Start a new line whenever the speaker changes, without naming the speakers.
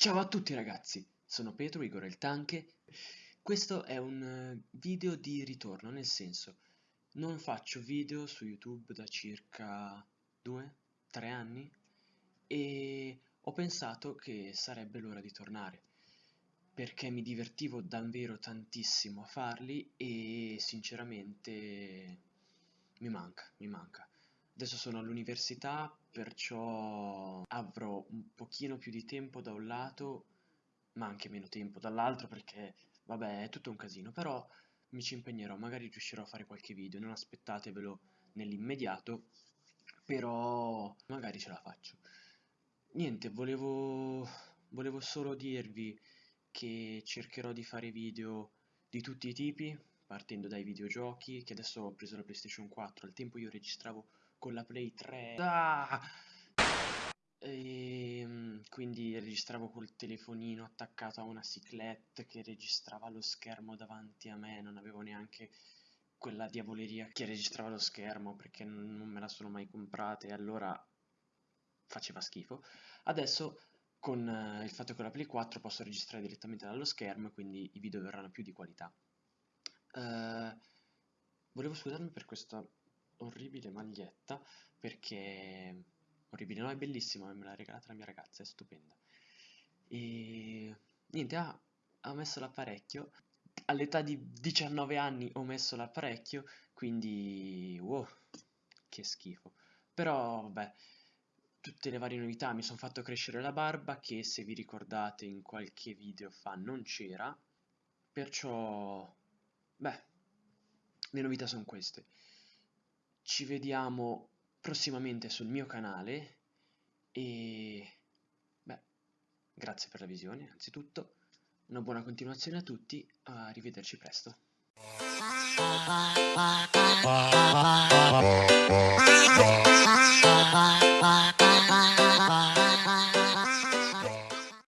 Ciao a tutti ragazzi, sono Petro, Igor il Tanche. Questo è un eh, video di ritorno, nel senso, non faccio video su YouTube da circa 2-3 anni e ho pensato che sarebbe l'ora di tornare perché mi divertivo davvero tantissimo a farli e sinceramente mi manca, mi manca. Adesso sono all'università, perciò avrò un pochino più di tempo da un lato, ma anche meno tempo dall'altro perché, vabbè, è tutto un casino, però mi ci impegnerò, magari riuscirò a fare qualche video, non aspettatevelo nell'immediato, però magari ce la faccio. Niente, volevo, volevo solo dirvi che cercherò di fare video di tutti i tipi, partendo dai videogiochi, che adesso ho preso la PlayStation 4, al tempo io registravo con la Play 3. Ah! E, quindi registravo col telefonino attaccato a una ciclette che registrava lo schermo davanti a me, non avevo neanche quella diavoleria che registrava lo schermo perché non me la sono mai comprata e allora faceva schifo. Adesso con uh, il fatto che ho la Play 4 posso registrare direttamente dallo schermo e quindi i video verranno più di qualità. Uh, volevo scusarmi per questa orribile maglietta perché orribile, no è bellissima, me l'ha regalata la mia ragazza, è stupenda. E niente, ha, ha messo l'apparecchio all'età di 19 anni ho messo l'apparecchio quindi wow, che schifo. Però vabbè tutte le varie novità mi sono fatto crescere la barba che se vi ricordate in qualche video fa non c'era. Perciò beh le novità sono queste ci vediamo prossimamente sul mio canale e beh, grazie per la visione anzitutto, una buona continuazione a tutti, arrivederci presto.